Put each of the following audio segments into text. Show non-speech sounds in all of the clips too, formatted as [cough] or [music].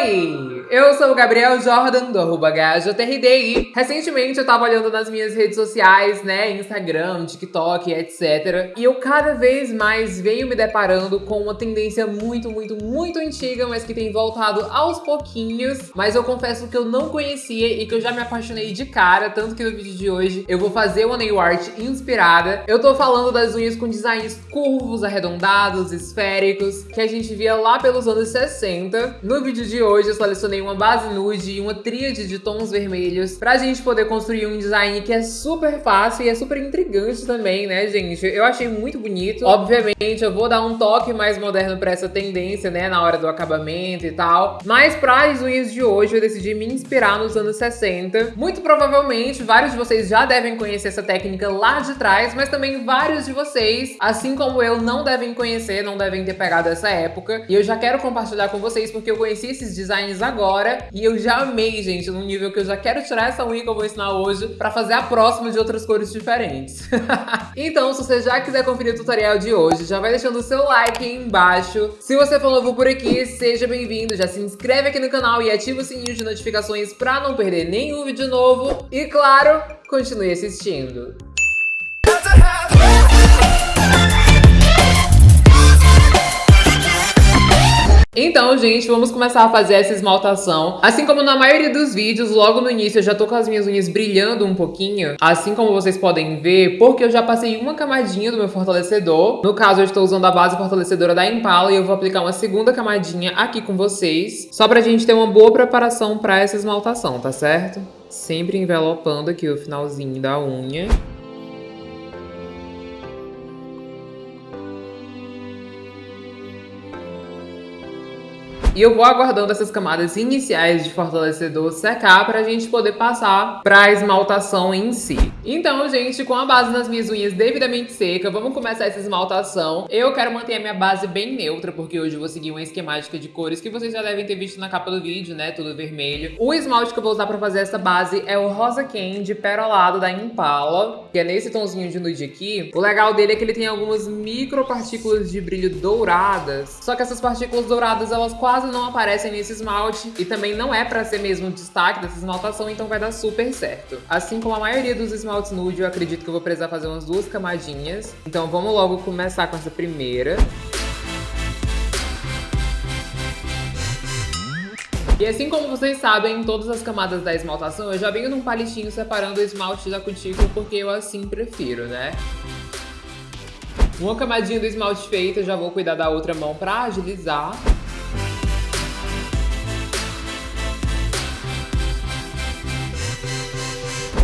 Hey! Eu sou o Gabriel Jordan, do arroba HJRDI. Recentemente eu tava olhando nas minhas redes sociais, né, Instagram, TikTok, etc. E eu cada vez mais venho me deparando com uma tendência muito, muito, muito antiga, mas que tem voltado aos pouquinhos. Mas eu confesso que eu não conhecia e que eu já me apaixonei de cara, tanto que no vídeo de hoje eu vou fazer uma nail art inspirada. Eu tô falando das unhas com designs curvos, arredondados, esféricos, que a gente via lá pelos anos 60. No vídeo de hoje eu selecionei uma base nude e uma tríade de tons vermelhos pra gente poder construir um design que é super fácil e é super intrigante também, né, gente? Eu achei muito bonito. Obviamente, eu vou dar um toque mais moderno pra essa tendência, né, na hora do acabamento e tal. Mas para as unhas de hoje, eu decidi me inspirar nos anos 60. Muito provavelmente, vários de vocês já devem conhecer essa técnica lá de trás, mas também vários de vocês, assim como eu, não devem conhecer, não devem ter pegado essa época. E eu já quero compartilhar com vocês porque eu conheci esses designs agora E eu já amei, gente, num nível que eu já quero tirar essa unha que eu vou ensinar hoje pra fazer a próxima de outras cores diferentes. [laughs] então, se você já quiser conferir o tutorial de hoje, já vai deixando o seu like aí embaixo. Se você for novo por aqui, seja bem-vindo. Já se inscreve aqui no canal e ativa o sininho de notificações pra não perder nenhum vídeo novo. E, claro, continue assistindo. Então, gente, vamos começar a fazer essa esmaltação. Assim como na maioria dos vídeos, logo no início eu já tô com as minhas unhas brilhando um pouquinho. Assim como vocês podem ver, porque eu já passei uma camadinha do meu fortalecedor. No caso, eu estou usando a base fortalecedora da Impala e eu vou aplicar uma segunda camadinha aqui com vocês. Só pra gente ter uma boa preparação pra essa esmaltação, tá certo? Sempre envelopando aqui o finalzinho da unha. E eu vou aguardando essas camadas iniciais de fortalecedor secar para a gente poder passar para a esmaltação em si. Então, gente, com a base nas minhas unhas devidamente seca, vamos começar essa esmaltação. Eu quero manter a minha base bem neutra, porque hoje eu vou seguir uma esquemática de cores que vocês já devem ter visto na capa do vídeo, né? Tudo vermelho. O esmalte que eu vou usar para fazer essa base é o Rosa Candy Perolado da Impala, que é nesse tonzinho de nude aqui. O legal dele é que ele tem algumas micropartículas de brilho douradas, só que essas partículas douradas, elas quase não aparecem nesse esmalte e também não é pra ser mesmo o destaque dessa esmaltação, então vai dar super certo. Assim como a maioria dos esmaltes nude, eu acredito que eu vou precisar fazer umas duas camadinhas. Então vamos logo começar com essa primeira. E assim como vocês sabem, em todas as camadas da esmaltação, eu já venho num palitinho separando o esmalte da cutícula porque eu assim prefiro, né? Uma camadinha do esmalte feita, já vou cuidar da outra mão pra agilizar.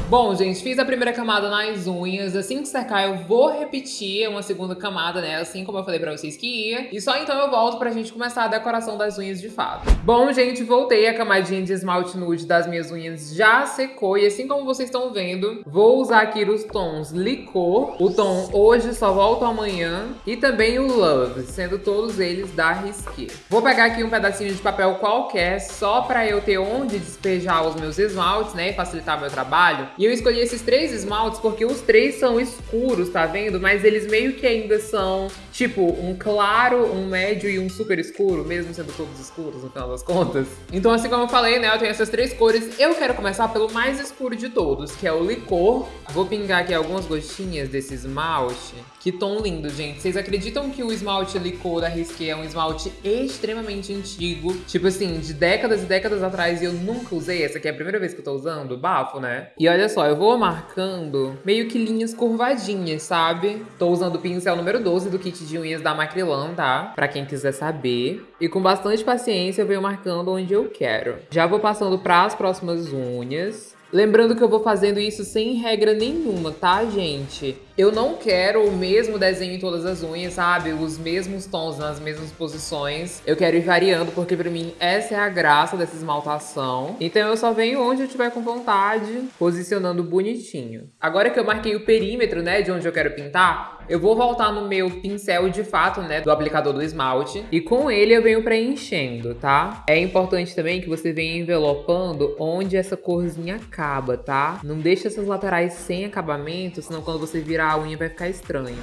Bom, gente, fiz a primeira camada nas unhas. Assim que secar, eu vou repetir uma segunda camada, né? Assim como eu falei pra vocês que ia. E só então eu volto pra gente começar a decoração das unhas de fato. Bom, gente, voltei. A camadinha de esmalte nude das minhas unhas já secou. E assim como vocês estão vendo, vou usar aqui os tons Licor, o tom Hoje Só Volto Amanhã e também o Love, sendo todos eles da Risqué. Vou pegar aqui um pedacinho de papel qualquer, só pra eu ter onde despejar os meus esmaltes, né? E facilitar meu trabalho. E eu escolhi esses três esmaltes porque os três são escuros, tá vendo? Mas eles meio que ainda são, tipo, um claro, um médio e um super escuro, mesmo sendo todos escuros no final das contas. Então, assim como eu falei, né, eu tenho essas três cores. Eu quero começar pelo mais escuro de todos, que é o licor. Vou pingar aqui algumas gotinhas desse esmalte. Que tom lindo, gente. Vocês acreditam que o esmalte licor da Risqué é um esmalte extremamente antigo? Tipo assim, de décadas e décadas atrás e eu nunca usei. Essa aqui é a primeira vez que eu tô usando. Bafo, né? E olha só, eu vou marcando meio que linhas curvadinhas, sabe? Tô usando o pincel número 12 do kit de unhas da Macrylan, tá? Pra quem quiser saber. E com bastante paciência eu venho marcando onde eu quero. Já vou passando para as próximas unhas. Lembrando que eu vou fazendo isso sem regra nenhuma, tá, gente? Eu não quero o mesmo desenho em todas as unhas, sabe? Os mesmos tons nas mesmas posições. Eu quero ir variando, porque pra mim essa é a graça dessa esmaltação. Então eu só venho onde eu tiver com vontade, posicionando bonitinho. Agora que eu marquei o perímetro, né, de onde eu quero pintar, eu vou voltar no meu pincel de fato, né, do aplicador do esmalte. E com ele eu venho preenchendo, tá? É importante também que você venha envelopando onde essa corzinha acaba, tá? Não deixa essas laterais sem acabamento, senão quando você virar a unha vai ficar estranho.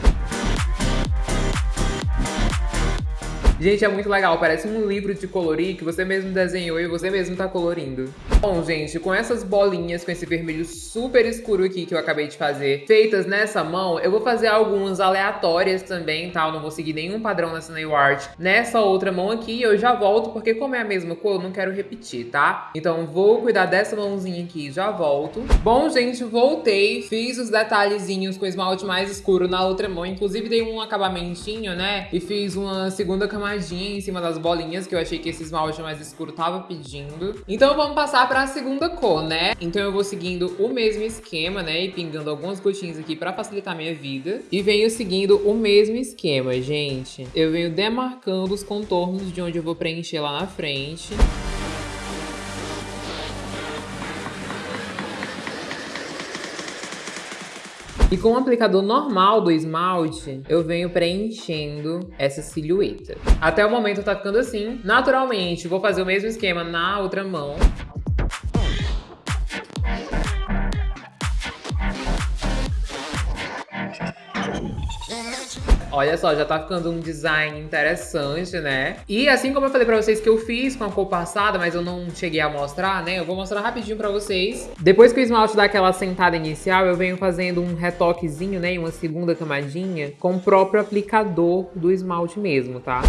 Gente, é muito legal, parece um livro de colorir que você mesmo desenhou e você mesmo tá colorindo. Bom, gente, com essas bolinhas, com esse vermelho super escuro aqui que eu acabei de fazer, feitas nessa mão, eu vou fazer algumas aleatórias também, tá? Eu não vou seguir nenhum padrão nessa nail art. Nessa outra mão aqui, eu já volto, porque como é a mesma cor, eu não quero repetir, tá? Então vou cuidar dessa mãozinha aqui já volto. Bom, gente, voltei, fiz os detalhezinhos com esmalte mais escuro na outra mão, inclusive dei um acabamentinho, né? E fiz uma segunda camadinha em cima das bolinhas, que eu achei que esse esmalte mais escuro tava pedindo. Então vamos passar para a segunda cor, né? Então eu vou seguindo o mesmo esquema, né? E pingando algumas gotinhas aqui para facilitar a minha vida. E venho seguindo o mesmo esquema, gente. Eu venho demarcando os contornos de onde eu vou preencher lá na frente. E com o aplicador normal do esmalte, eu venho preenchendo essa silhueta. Até o momento tá ficando assim. Naturalmente, vou fazer o mesmo esquema na outra mão. Olha só, já tá ficando um design interessante, né? E assim como eu falei pra vocês que eu fiz com a cor passada, mas eu não cheguei a mostrar, né? Eu vou mostrar rapidinho pra vocês. Depois que o esmalte dá aquela sentada inicial, eu venho fazendo um retoquezinho, né? Uma segunda camadinha com o próprio aplicador do esmalte mesmo, tá?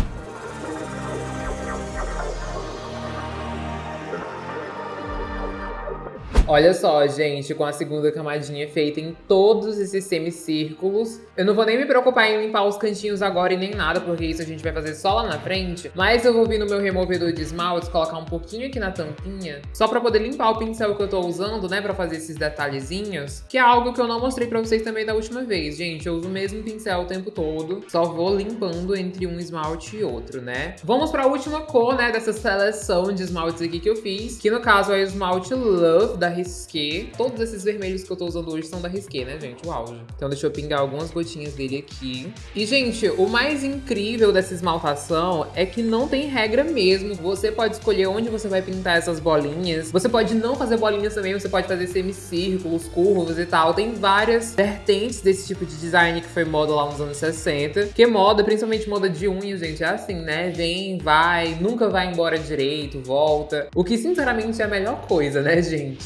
Olha só, gente, com a segunda camadinha feita em todos esses semicírculos. Eu não vou nem me preocupar em limpar os cantinhos agora e nem nada, porque isso a gente vai fazer só lá na frente. Mas eu vou vir no meu removedor de esmaltes, colocar um pouquinho aqui na tampinha, só pra poder limpar o pincel que eu tô usando, né, pra fazer esses detalhezinhos. Que é algo que eu não mostrei pra vocês também da última vez, gente. Eu uso o mesmo pincel o tempo todo, só vou limpando entre um esmalte e outro, né. Vamos pra última cor, né, dessa seleção de esmaltes aqui que eu fiz, que no caso é o esmalte Love, da Risqué. Todos esses vermelhos que eu tô usando hoje são da Risqué, né, gente? O auge. Então deixa eu pingar algumas gotinhas dele aqui. E, gente, o mais incrível dessa esmaltação é que não tem regra mesmo. Você pode escolher onde você vai pintar essas bolinhas. Você pode não fazer bolinhas também, você pode fazer semicírculos, curvos e tal. Tem várias vertentes desse tipo de design que foi moda lá nos anos 60. Que moda, principalmente moda de unhas, gente, é assim, né? Vem, vai, nunca vai embora direito, volta. O que, sinceramente, é a melhor coisa, né, gente?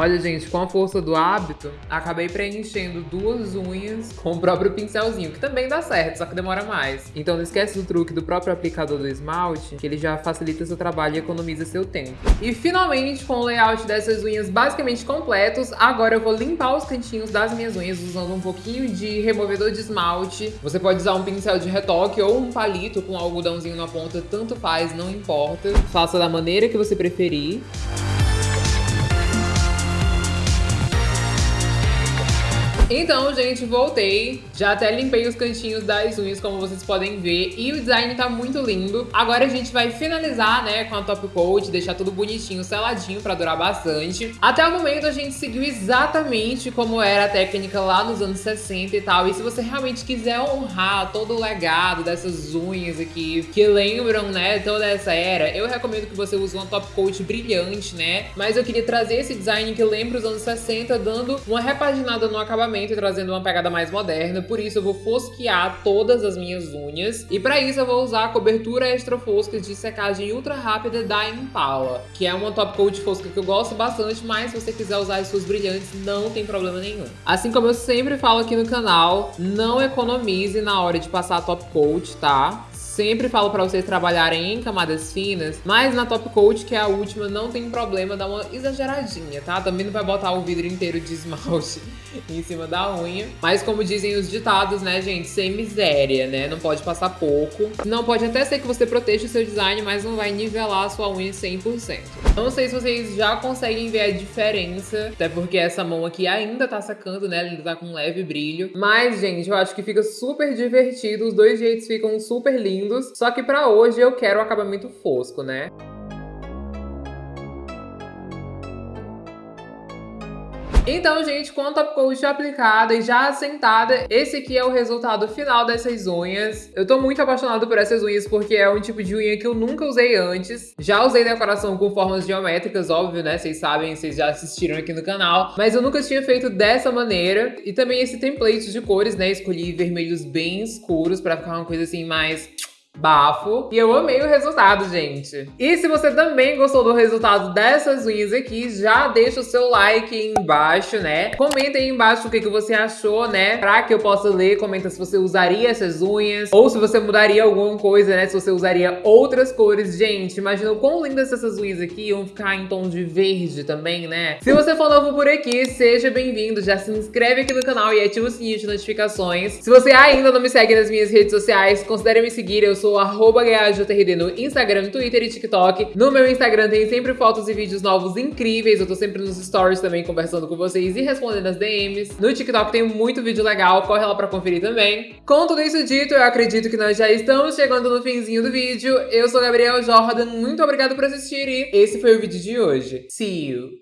Olha, gente, com a força do hábito, acabei preenchendo duas unhas [laughs] com o próprio pincelzinho, que também dá certo, só que demora mais. Então não esquece do truque do próprio aplicador do esmalte, que ele já facilita seu trabalho e economiza seu tempo. E finalmente, com o layout dessas unhas basicamente completos, agora eu vou limpar os cantinhos das minhas unhas usando um pouquinho de removedor de esmalte. Você pode usar um pincel de retoque ou um palito com algodãozinho na ponta, tanto faz, não importa. Faça da maneira que você preferir. Então, gente, voltei. Já até limpei os cantinhos das unhas, como vocês podem ver. E o design tá muito lindo. Agora a gente vai finalizar, né, com a top coat, deixar tudo bonitinho, seladinho pra durar bastante. Até o momento a gente seguiu exatamente como era a técnica lá nos anos 60 e tal. E se você realmente quiser honrar todo o legado dessas unhas aqui, que lembram, né, toda essa era, eu recomendo que você use uma top coat brilhante, né? Mas eu queria trazer esse design que lembra os anos 60, dando uma repaginada no acabamento e trazendo uma pegada mais moderna, por isso eu vou fosquear todas as minhas unhas. E para isso eu vou usar a cobertura extra fosca de secagem ultra rápida da Impala, que é uma top coat fosca que eu gosto bastante, mas se você quiser usar as suas brilhantes, não tem problema nenhum. Assim como eu sempre falo aqui no canal, não economize na hora de passar a top coat, tá? Sempre falo pra vocês trabalharem em camadas finas, mas na top coat, que é a última, não tem problema dar uma exageradinha, tá? Também não vai botar o vidro inteiro de esmalte [laughs] em cima da unha. Mas como dizem os ditados, né, gente, sem miséria, né? Não pode passar pouco. Não pode até ser que você proteja o seu design, mas não vai nivelar a sua unha 100%. Não sei se vocês já conseguem ver a diferença, até porque essa mão aqui ainda tá sacando, né? Ele tá com um leve brilho. Mas, gente, eu acho que fica super divertido, os dois jeitos ficam super lindos. Só que pra hoje eu quero o acabamento fosco, né? Então, gente, com a top coat aplicada e já assentada, esse aqui é o resultado final dessas unhas. Eu tô muito apaixonado por essas unhas porque é um tipo de unha que eu nunca usei antes. Já usei decoração com formas geométricas, óbvio, né? Vocês sabem, vocês já assistiram aqui no canal. Mas eu nunca tinha feito dessa maneira. E também esse template de cores, né? Escolhi vermelhos bem escuros pra ficar uma coisa assim mais bafo. E eu amei o resultado, gente. E se você também gostou do resultado dessas unhas aqui, já deixa o seu like aí embaixo, né? Comenta aí embaixo o que, que você achou, né? Pra que eu possa ler. Comenta se você usaria essas unhas ou se você mudaria alguma coisa, né? Se você usaria outras cores. Gente, imagina o quão lindas essas unhas aqui iam ficar em tom de verde também, né? Se você for novo por aqui, seja bem-vindo. Já se inscreve aqui no canal e ativa o sininho de notificações. Se você ainda não me segue nas minhas redes sociais, considere me seguir. Eu sou sou arroba no Instagram, Twitter e TikTok. No meu Instagram tem sempre fotos e vídeos novos incríveis. Eu tô sempre nos stories também conversando com vocês e respondendo as DMs. No TikTok tem muito vídeo legal, corre lá pra conferir também. Com tudo isso dito, eu acredito que nós já estamos chegando no finzinho do vídeo. Eu sou Gabriel Jordan, muito obrigado por assistir e esse foi o vídeo de hoje. See you!